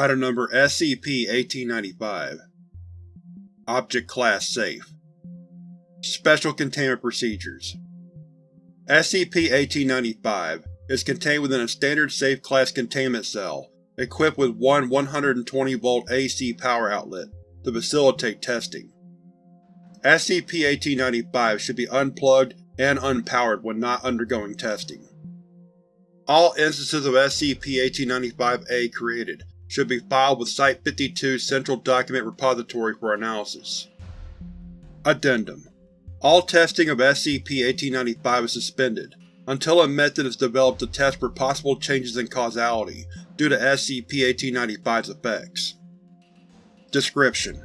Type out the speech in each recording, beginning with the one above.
Item Number SCP-1895 Object Class Safe Special Containment Procedures SCP-1895 is contained within a standard Safe Class containment cell equipped with one 120V AC power outlet to facilitate testing. SCP-1895 should be unplugged and unpowered when not undergoing testing. All instances of SCP-1895-A created should be filed with Site-52's Central Document Repository for analysis. Addendum All testing of SCP-1895 is suspended until a method is developed to test for possible changes in causality due to SCP-1895's effects. Description: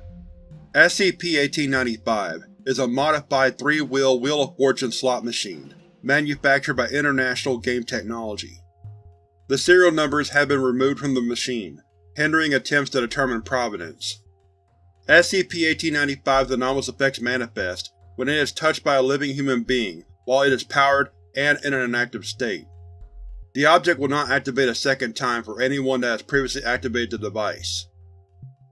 SCP-1895 is a modified three-wheel Wheel of Fortune slot machine, manufactured by International Game Technology. The serial numbers have been removed from the machine, hindering attempts to determine provenance. SCP-1895's anomalous effects manifest when it is touched by a living human being while it is powered and in an inactive state. The object will not activate a second time for anyone that has previously activated the device.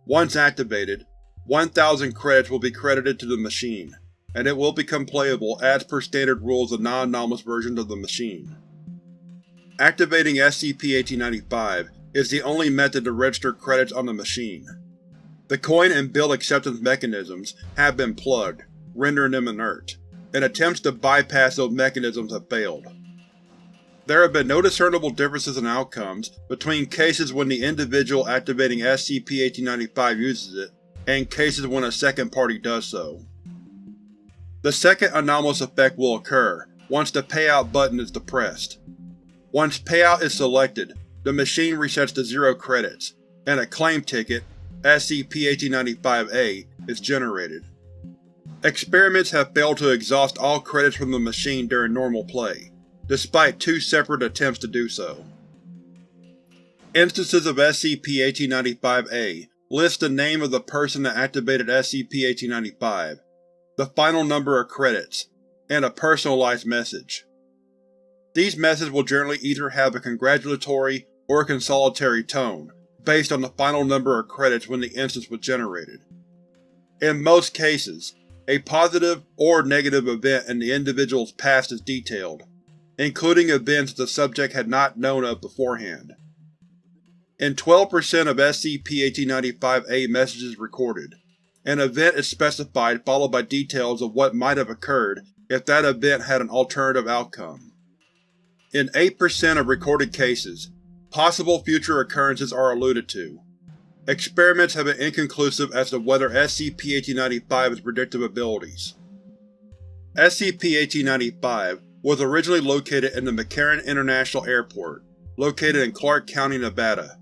Once activated, 1,000 credits will be credited to the machine, and it will become playable as per standard rules of non-anomalous versions of the machine. Activating SCP-1895 is the only method to register credits on the machine. The coin and bill acceptance mechanisms have been plugged, rendering them inert and attempts to bypass those mechanisms have failed. There have been no discernible differences in outcomes between cases when the individual activating SCP-1895 uses it, and cases when a second party does so. The second anomalous effect will occur once the Payout button is depressed. Once Payout is selected, the machine resets to zero credits, and a claim ticket, SCP-1895-A, is generated. Experiments have failed to exhaust all credits from the machine during normal play, despite two separate attempts to do so. Instances of SCP-1895-A list the name of the person that activated SCP-1895, the final number of credits, and a personalized message. These messages will generally either have a congratulatory or consolatory tone, based on the final number of credits when the instance was generated. In most cases, a positive or negative event in the individual's past is detailed, including events the subject had not known of beforehand. In 12% of SCP-1895-A messages recorded, an event is specified followed by details of what might have occurred if that event had an alternative outcome. In 8% of recorded cases, possible future occurrences are alluded to, Experiments have been inconclusive as to whether SCP-1895 has predictive abilities. SCP-1895 was originally located in the McCarran International Airport, located in Clark County, Nevada.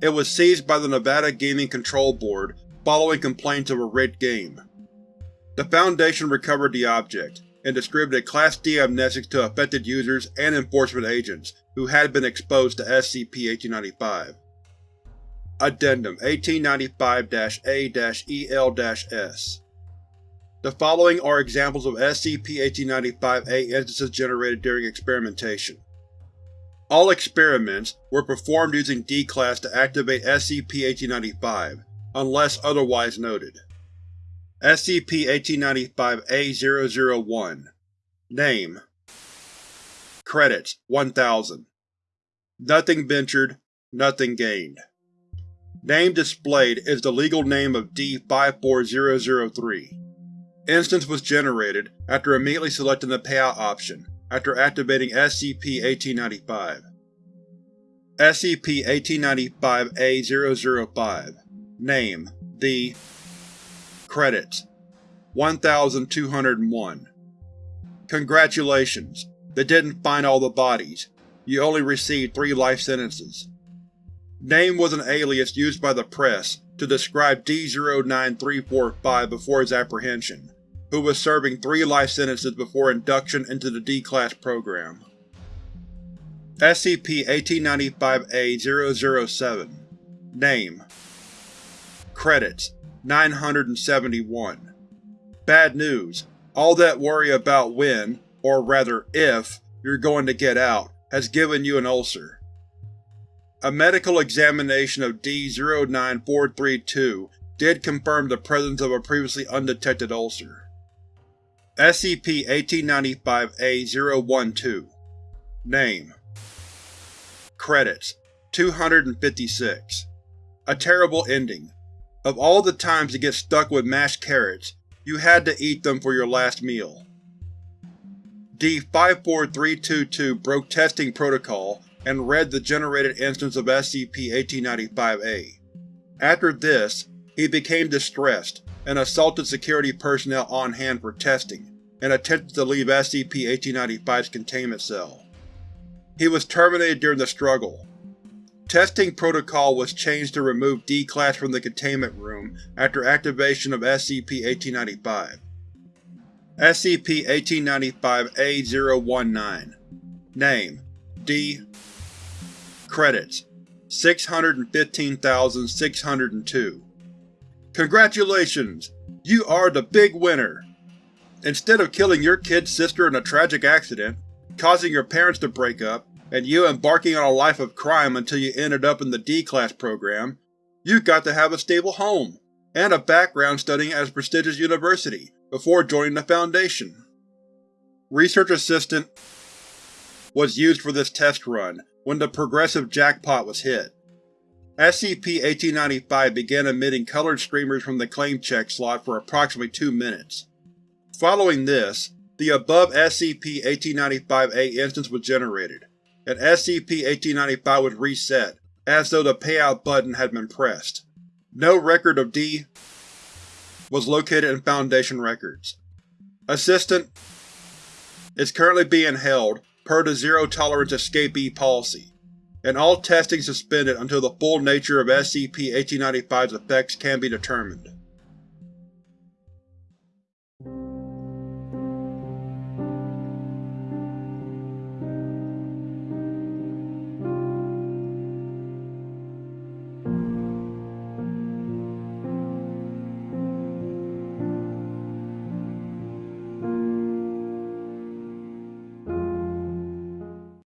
It was seized by the Nevada Gaming Control Board following complaints of a rigged game. The Foundation recovered the object, and distributed Class D amnestics to affected users and enforcement agents who had been exposed to SCP-1895. Addendum 1895-A-EL-S The following are examples of SCP-1895-A instances generated during experimentation. All experiments were performed using D-Class to activate SCP-1895, unless otherwise noted. SCP-1895-A-001 Name Credits 1000 Nothing ventured, nothing gained. Name displayed is the legal name of D-54003. Instance was generated after immediately selecting the payout option after activating SCP-1895. SCP-1895-A-005 Name The Credits 1201 Congratulations! They didn't find all the bodies. You only received three life sentences. Name was an alias used by the press to describe D-09345 before his apprehension, who was serving three life sentences before induction into the D-Class program. SCP-1895-A-007 Name Credits 971 Bad news. All that worry about when, or rather if, you're going to get out has given you an ulcer. A medical examination of D-09432 did confirm the presence of a previously undetected ulcer. SCP-1895-A-012 Name Credits 256 A terrible ending. Of all the times to get stuck with mashed carrots, you had to eat them for your last meal. D-54322 broke testing protocol and read the generated instance of SCP-1895-A. After this, he became distressed and assaulted security personnel on hand for testing, and attempted to leave SCP-1895's containment cell. He was terminated during the struggle. Testing protocol was changed to remove D-Class from the containment room after activation of SCP-1895. SCP-1895-A-019 Name D Credits 615,602 Congratulations! You are the big winner! Instead of killing your kid's sister in a tragic accident, causing your parents to break up, and you embarking on a life of crime until you ended up in the D-Class program, you've got to have a stable home, and a background studying at a prestigious university, before joining the Foundation. Research Assistant was used for this test run when the progressive jackpot was hit. SCP-1895 began emitting colored streamers from the claim check slot for approximately two minutes. Following this, the above SCP-1895-A instance was generated, and SCP-1895 was reset, as though the payout button had been pressed. No record of D was located in Foundation records. Assistant is currently being held per the Zero-Tolerance Escapee policy, and all testing suspended until the full nature of SCP-1895's effects can be determined.